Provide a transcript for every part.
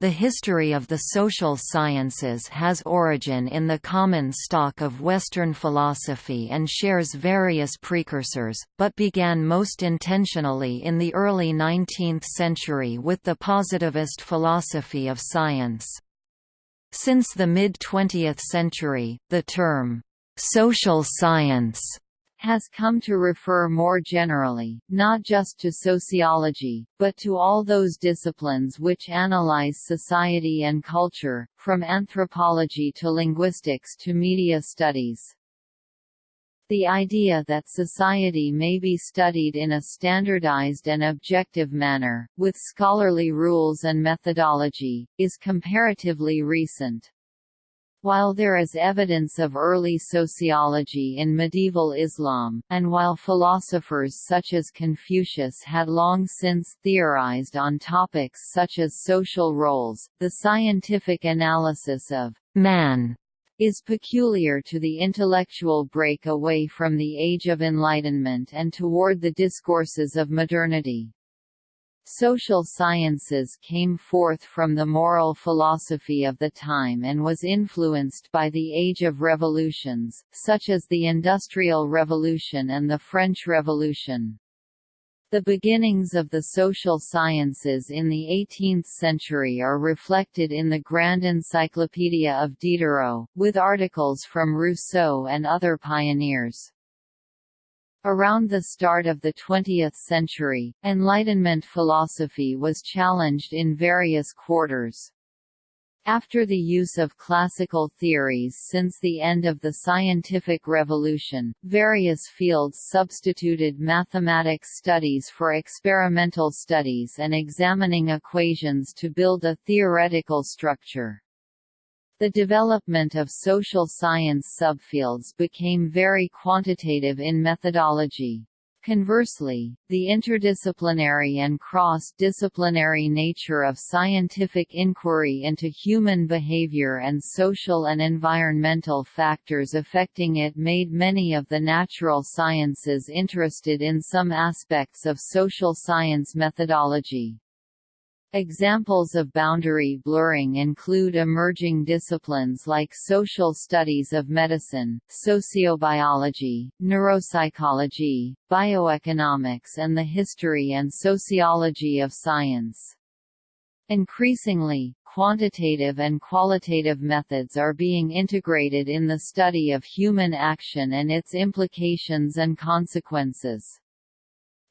The history of the social sciences has origin in the common stock of Western philosophy and shares various precursors, but began most intentionally in the early 19th century with the positivist philosophy of science. Since the mid-20th century, the term, "'social science' has come to refer more generally, not just to sociology, but to all those disciplines which analyze society and culture, from anthropology to linguistics to media studies. The idea that society may be studied in a standardized and objective manner, with scholarly rules and methodology, is comparatively recent. While there is evidence of early sociology in medieval Islam, and while philosophers such as Confucius had long since theorized on topics such as social roles, the scientific analysis of «man» is peculiar to the intellectual break away from the Age of Enlightenment and toward the discourses of modernity. Social sciences came forth from the moral philosophy of the time and was influenced by the Age of Revolutions, such as the Industrial Revolution and the French Revolution. The beginnings of the social sciences in the 18th century are reflected in the Grand Encyclopedia of Diderot, with articles from Rousseau and other pioneers. Around the start of the 20th century, Enlightenment philosophy was challenged in various quarters. After the use of classical theories since the end of the scientific revolution, various fields substituted mathematics studies for experimental studies and examining equations to build a theoretical structure. The development of social science subfields became very quantitative in methodology. Conversely, the interdisciplinary and cross-disciplinary nature of scientific inquiry into human behavior and social and environmental factors affecting it made many of the natural sciences interested in some aspects of social science methodology. Examples of boundary blurring include emerging disciplines like social studies of medicine, sociobiology, neuropsychology, bioeconomics and the history and sociology of science. Increasingly, quantitative and qualitative methods are being integrated in the study of human action and its implications and consequences.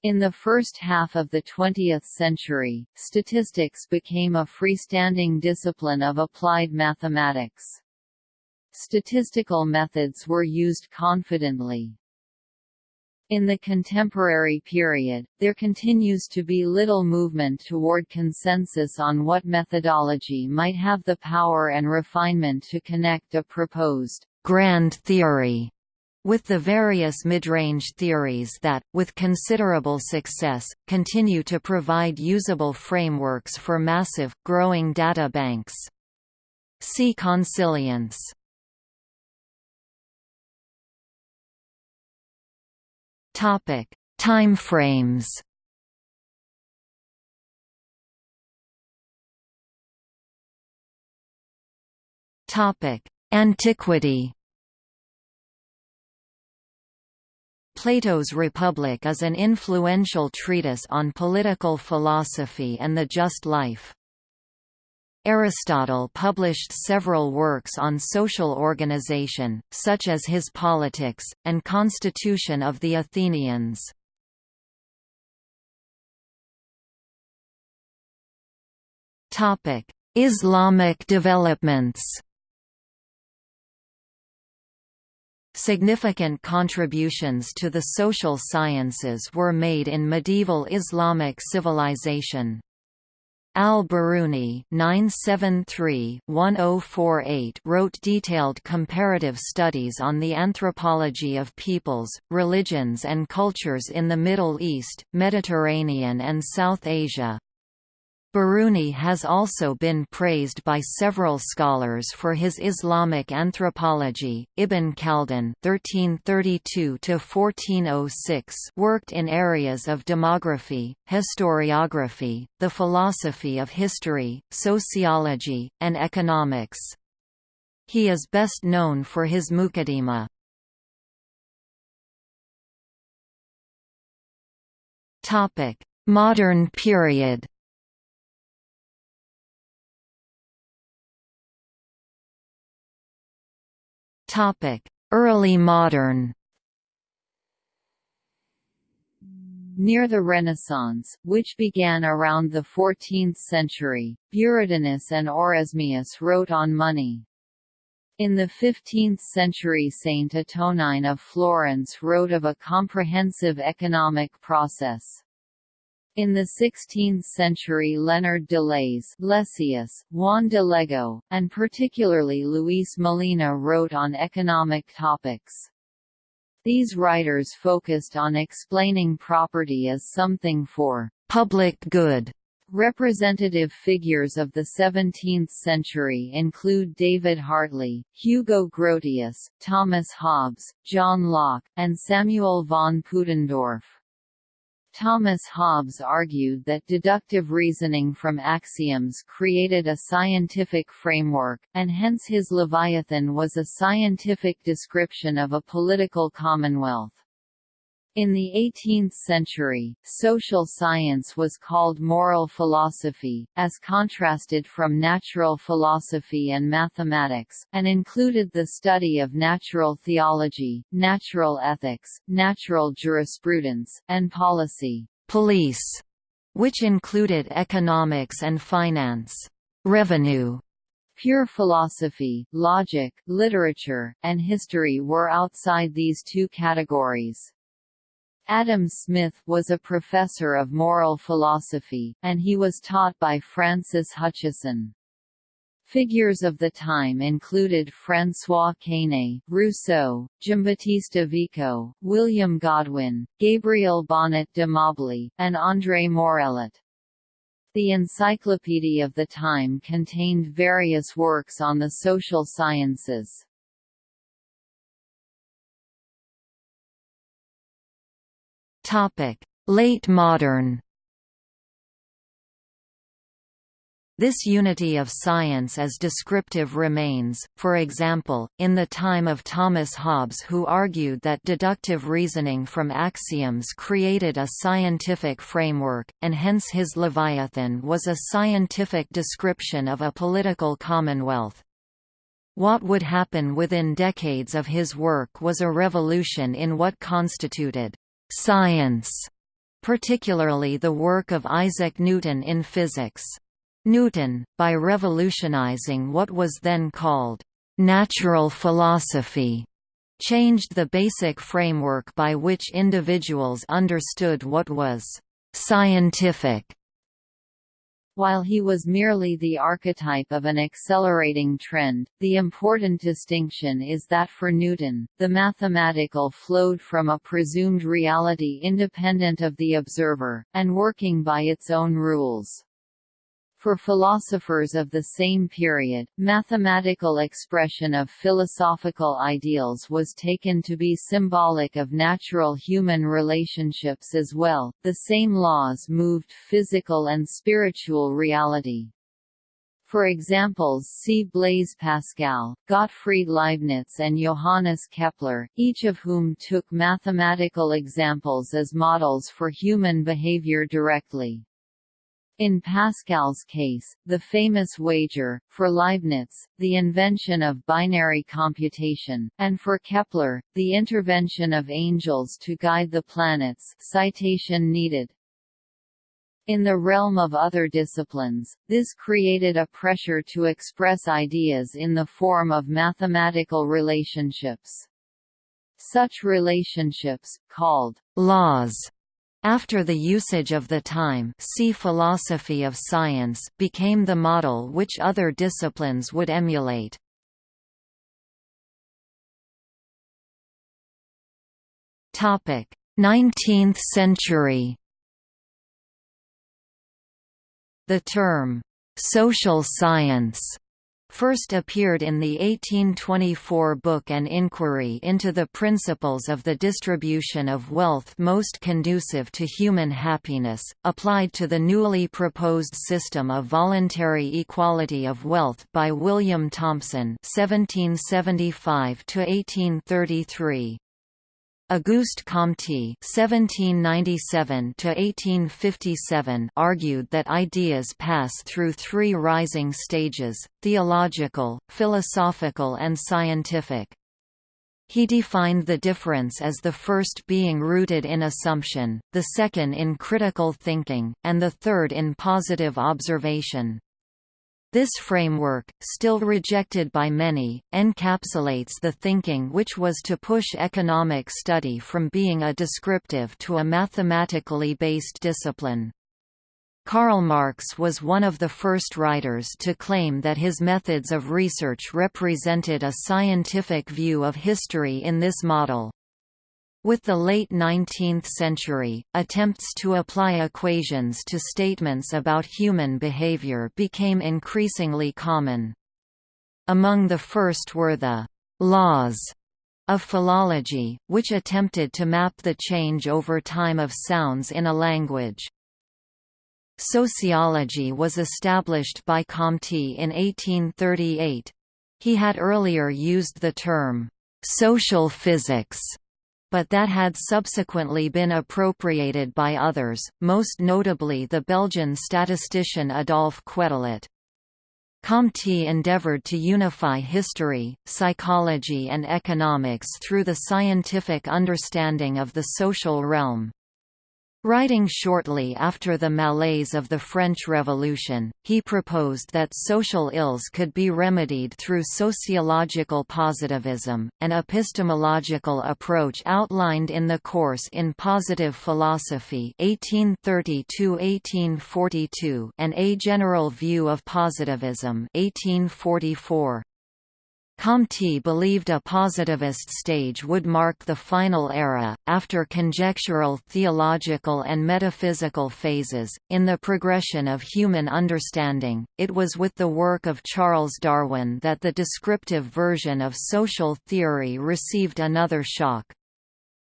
In the first half of the 20th century, statistics became a freestanding discipline of applied mathematics. Statistical methods were used confidently. In the contemporary period, there continues to be little movement toward consensus on what methodology might have the power and refinement to connect a proposed grand theory with the various mid-range theories that, with considerable success, continue to provide usable frameworks for massive, growing data banks. See consilience. Topic: Timeframes. Topic: Antiquity. Plato's Republic is an influential treatise on political philosophy and the just life. Aristotle published several works on social organization, such as his Politics, and Constitution of the Athenians. Islamic developments Significant contributions to the social sciences were made in medieval Islamic civilization. Al-Biruni oh wrote detailed comparative studies on the anthropology of peoples, religions and cultures in the Middle East, Mediterranean and South Asia. Biruni has also been praised by several scholars for his Islamic anthropology. Ibn Khaldun (1332–1406) worked in areas of demography, historiography, the philosophy of history, sociology, and economics. He is best known for his Muqaddimah. Topic: Modern period. Early modern Near the Renaissance, which began around the 14th century, Buridanus and Oresmius wrote on money. In the 15th century Saint Antonine of Florence wrote of a comprehensive economic process. In the 16th century Leonard de Leys Lessius, Juan de Lugo, and particularly Luis Molina wrote on economic topics. These writers focused on explaining property as something for public good. Representative figures of the 17th century include David Hartley, Hugo Grotius, Thomas Hobbes, John Locke, and Samuel von Pufendorf. Thomas Hobbes argued that deductive reasoning from axioms created a scientific framework, and hence his Leviathan was a scientific description of a political commonwealth. In the 18th century, social science was called moral philosophy, as contrasted from natural philosophy and mathematics, and included the study of natural theology, natural ethics, natural jurisprudence, and policy police, which included economics and finance, revenue, Pure philosophy, logic, literature, and history were outside these two categories. Adam Smith was a professor of moral philosophy, and he was taught by Francis Hutcheson. Figures of the time included François Quesnay, Rousseau, Giambattista Vico, William Godwin, Gabriel Bonnet de Mably, and André Morellet. The encyclopedia of the time contained various works on the social sciences. Topic: Late modern. This unity of science as descriptive remains, for example, in the time of Thomas Hobbes who argued that deductive reasoning from axioms created a scientific framework, and hence his Leviathan was a scientific description of a political commonwealth. What would happen within decades of his work was a revolution in what constituted science, particularly the work of Isaac Newton in physics. Newton, by revolutionizing what was then called natural philosophy, changed the basic framework by which individuals understood what was scientific while he was merely the archetype of an accelerating trend, the important distinction is that for Newton, the mathematical flowed from a presumed reality independent of the observer, and working by its own rules. For philosophers of the same period, mathematical expression of philosophical ideals was taken to be symbolic of natural human relationships as well. The same laws moved physical and spiritual reality. For examples see Blaise Pascal, Gottfried Leibniz and Johannes Kepler, each of whom took mathematical examples as models for human behavior directly. In Pascal's case, the famous wager, for Leibniz, the invention of binary computation, and for Kepler, the intervention of angels to guide the planets citation needed. In the realm of other disciplines, this created a pressure to express ideas in the form of mathematical relationships. Such relationships, called laws, after the usage of the time see philosophy of science became the model which other disciplines would emulate. Topic: 19th century. The term, "'social science' first appeared in the 1824 book An Inquiry into the Principles of the Distribution of Wealth Most Conducive to Human Happiness, applied to the newly proposed system of voluntary equality of wealth by William Thompson 1775 -1833. Auguste Comte (1797–1857) argued that ideas pass through three rising stages: theological, philosophical, and scientific. He defined the difference as the first being rooted in assumption, the second in critical thinking, and the third in positive observation. This framework, still rejected by many, encapsulates the thinking which was to push economic study from being a descriptive to a mathematically based discipline. Karl Marx was one of the first writers to claim that his methods of research represented a scientific view of history in this model. With the late 19th century, attempts to apply equations to statements about human behavior became increasingly common. Among the first were the «laws» of philology, which attempted to map the change over time of sounds in a language. Sociology was established by Comte in 1838. He had earlier used the term «social physics» but that had subsequently been appropriated by others, most notably the Belgian statistician Adolphe Quetelet. Comte endeavored to unify history, psychology and economics through the scientific understanding of the social realm. Writing shortly after the malaise of the French Revolution, he proposed that social ills could be remedied through sociological positivism, an epistemological approach outlined in the course in Positive Philosophy 1830 and A General View of Positivism 1844. Comte believed a positivist stage would mark the final era, after conjectural theological and metaphysical phases. In the progression of human understanding, it was with the work of Charles Darwin that the descriptive version of social theory received another shock.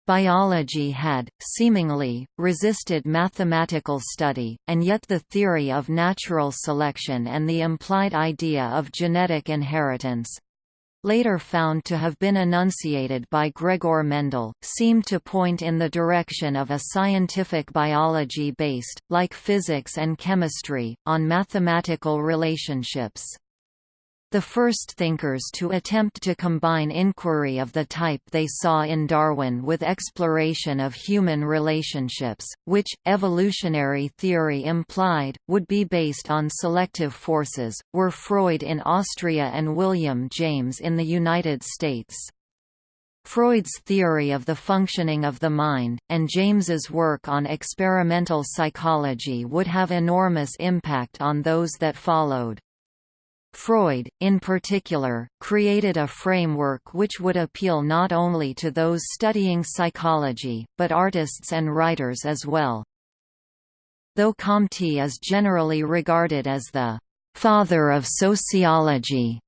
Biology had, seemingly, resisted mathematical study, and yet the theory of natural selection and the implied idea of genetic inheritance, later found to have been enunciated by Gregor Mendel, seem to point in the direction of a scientific biology based, like physics and chemistry, on mathematical relationships. The first thinkers to attempt to combine inquiry of the type they saw in Darwin with exploration of human relationships, which, evolutionary theory implied, would be based on selective forces, were Freud in Austria and William James in the United States. Freud's theory of the functioning of the mind, and James's work on experimental psychology would have enormous impact on those that followed. Freud, in particular, created a framework which would appeal not only to those studying psychology, but artists and writers as well. Though Comte is generally regarded as the «father of sociology»,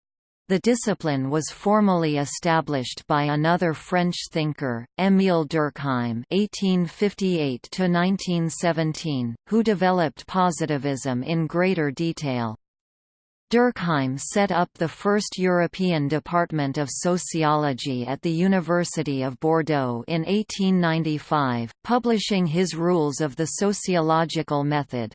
the discipline was formally established by another French thinker, Émile Durkheim (1858–1917), who developed positivism in greater detail. Durkheim set up the first European Department of Sociology at the University of Bordeaux in 1895, publishing his Rules of the Sociological Method.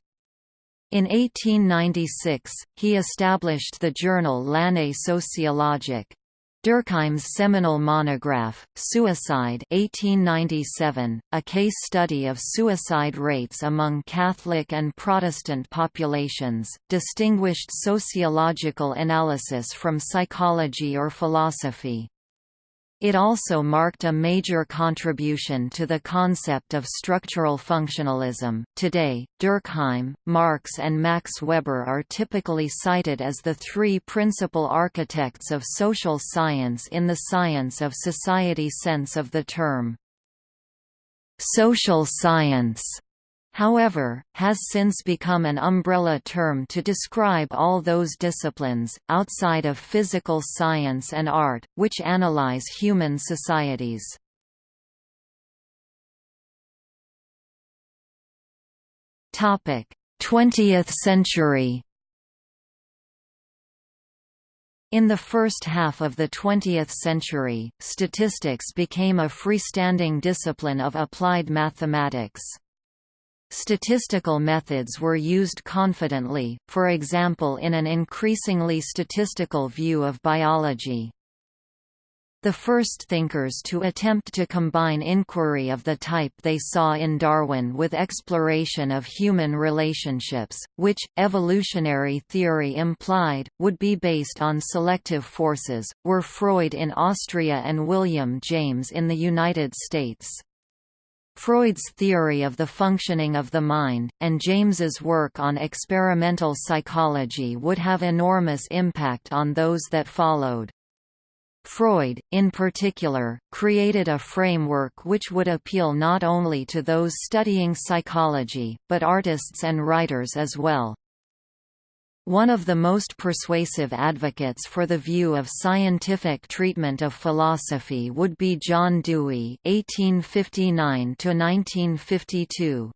In 1896, he established the journal L'Année sociologique. Durkheim's seminal monograph, Suicide 1897, a case study of suicide rates among Catholic and Protestant populations, distinguished sociological analysis from psychology or philosophy. It also marked a major contribution to the concept of structural functionalism. Today, Durkheim, Marx, and Max Weber are typically cited as the three principal architects of social science in the science of society sense of the term. Social science however, has since become an umbrella term to describe all those disciplines, outside of physical science and art, which analyze human societies. Topic: 20th century. In the first half of the 20th century, statistics became a freestanding discipline of applied mathematics. Statistical methods were used confidently, for example in an increasingly statistical view of biology. The first thinkers to attempt to combine inquiry of the type they saw in Darwin with exploration of human relationships, which, evolutionary theory implied, would be based on selective forces, were Freud in Austria and William James in the United States. Freud's theory of the functioning of the mind, and James's work on experimental psychology would have enormous impact on those that followed. Freud, in particular, created a framework which would appeal not only to those studying psychology, but artists and writers as well. One of the most persuasive advocates for the view of scientific treatment of philosophy would be John Dewey (1859–1952).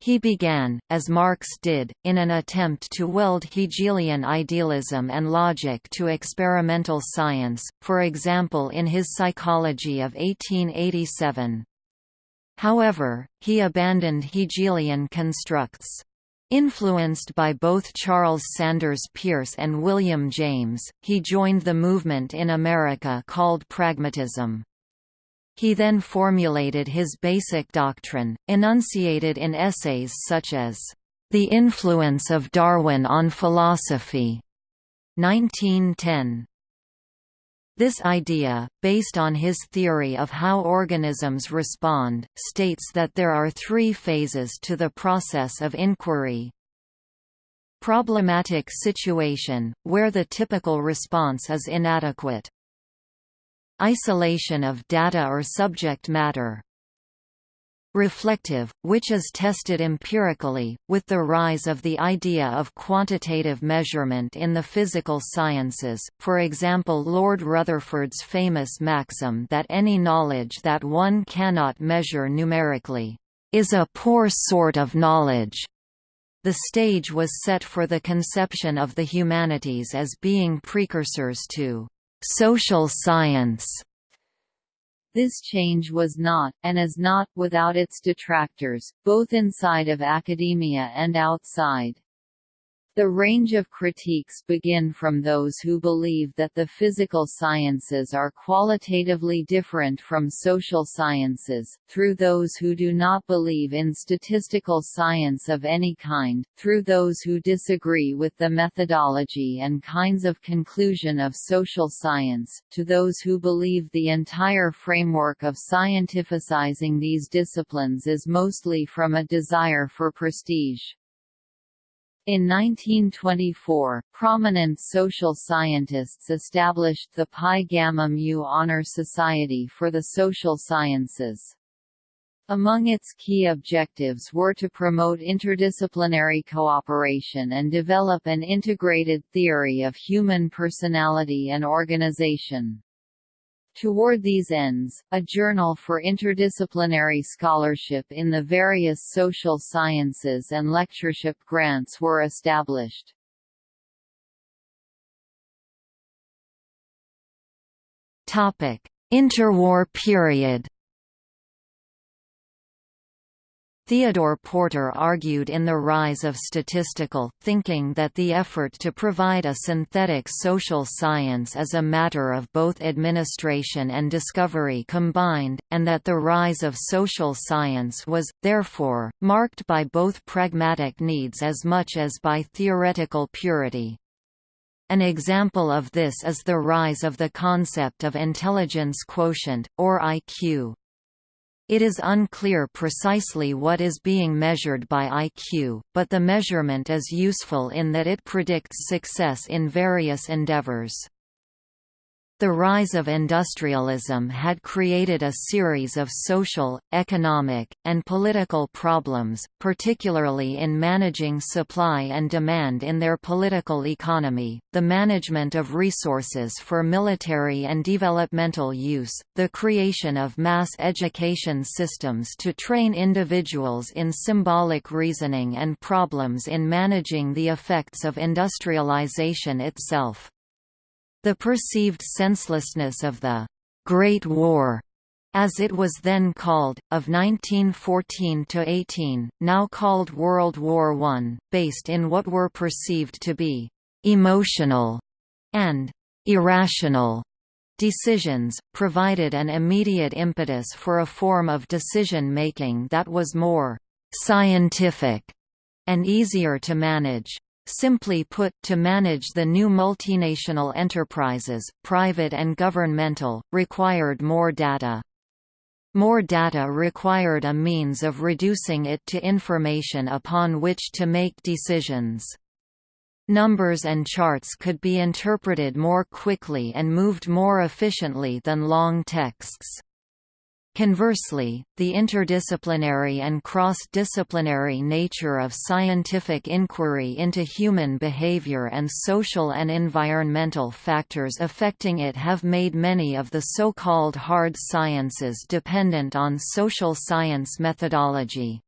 He began, as Marx did, in an attempt to weld Hegelian idealism and logic to experimental science, for example in his Psychology of 1887. However, he abandoned Hegelian constructs. Influenced by both Charles Sanders Peirce and William James, he joined the movement in America called pragmatism. He then formulated his basic doctrine, enunciated in essays such as, "...the influence of Darwin on philosophy", 1910. This idea, based on his theory of how organisms respond, states that there are three phases to the process of inquiry. Problematic situation, where the typical response is inadequate. Isolation of data or subject matter reflective, which is tested empirically, with the rise of the idea of quantitative measurement in the physical sciences, for example Lord Rutherford's famous maxim that any knowledge that one cannot measure numerically, "...is a poor sort of knowledge." The stage was set for the conception of the humanities as being precursors to social science. This change was not, and is not, without its detractors, both inside of academia and outside. The range of critiques begin from those who believe that the physical sciences are qualitatively different from social sciences, through those who do not believe in statistical science of any kind, through those who disagree with the methodology and kinds of conclusion of social science, to those who believe the entire framework of scientificizing these disciplines is mostly from a desire for prestige. In 1924, prominent social scientists established the Pi Gamma Mu Honor Society for the Social Sciences. Among its key objectives were to promote interdisciplinary cooperation and develop an integrated theory of human personality and organization. Toward these ends, a journal for interdisciplinary scholarship in the various social sciences and lectureship grants were established. Interwar period Theodore Porter argued in The Rise of Statistical Thinking that the effort to provide a synthetic social science is a matter of both administration and discovery combined, and that the rise of social science was, therefore, marked by both pragmatic needs as much as by theoretical purity. An example of this is the rise of the concept of intelligence quotient, or IQ. It is unclear precisely what is being measured by IQ, but the measurement is useful in that it predicts success in various endeavors. The rise of industrialism had created a series of social, economic, and political problems, particularly in managing supply and demand in their political economy, the management of resources for military and developmental use, the creation of mass education systems to train individuals in symbolic reasoning and problems in managing the effects of industrialization itself. The perceived senselessness of the Great War as it was then called, of 1914–18, now called World War I, based in what were perceived to be «emotional» and «irrational» decisions, provided an immediate impetus for a form of decision-making that was more «scientific» and easier to manage. Simply put, to manage the new multinational enterprises, private and governmental, required more data. More data required a means of reducing it to information upon which to make decisions. Numbers and charts could be interpreted more quickly and moved more efficiently than long texts. Conversely, the interdisciplinary and cross-disciplinary nature of scientific inquiry into human behavior and social and environmental factors affecting it have made many of the so-called hard sciences dependent on social science methodology.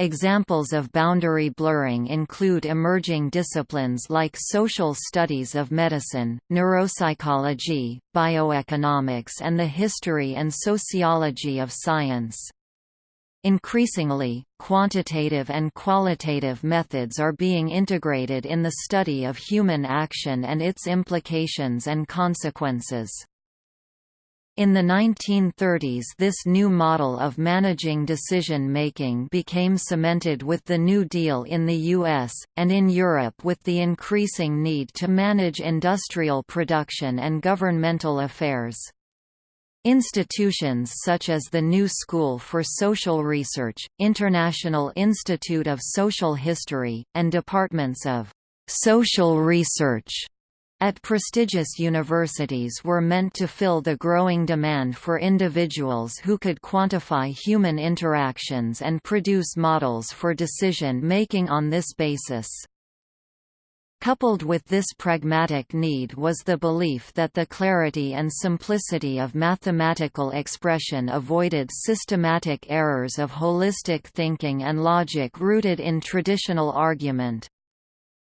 Examples of boundary blurring include emerging disciplines like social studies of medicine, neuropsychology, bioeconomics and the history and sociology of science. Increasingly, quantitative and qualitative methods are being integrated in the study of human action and its implications and consequences. In the 1930s this new model of managing decision-making became cemented with the New Deal in the US, and in Europe with the increasing need to manage industrial production and governmental affairs. Institutions such as the New School for Social Research, International Institute of Social History, and departments of social research at prestigious universities were meant to fill the growing demand for individuals who could quantify human interactions and produce models for decision-making on this basis. Coupled with this pragmatic need was the belief that the clarity and simplicity of mathematical expression avoided systematic errors of holistic thinking and logic rooted in traditional argument.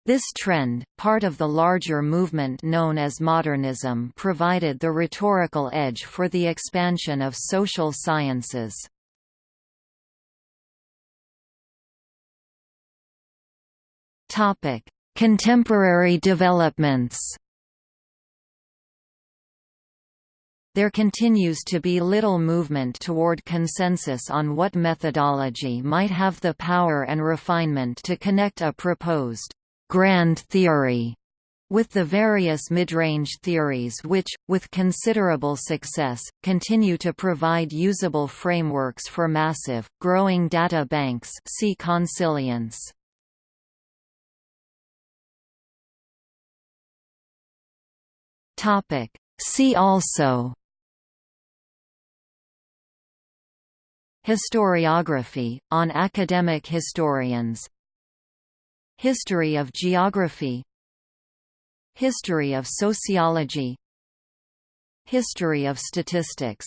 This trend, part of the larger movement known as modernism provided the rhetorical edge for the expansion of social sciences. Contemporary developments There continues to be little movement toward consensus on what methodology might have the power and refinement to connect a proposed grand theory with the various mid-range theories which, with considerable success, continue to provide usable frameworks for massive, growing data banks. See consilience. See also. Historiography, on academic historians History of geography. History of sociology. History of statistics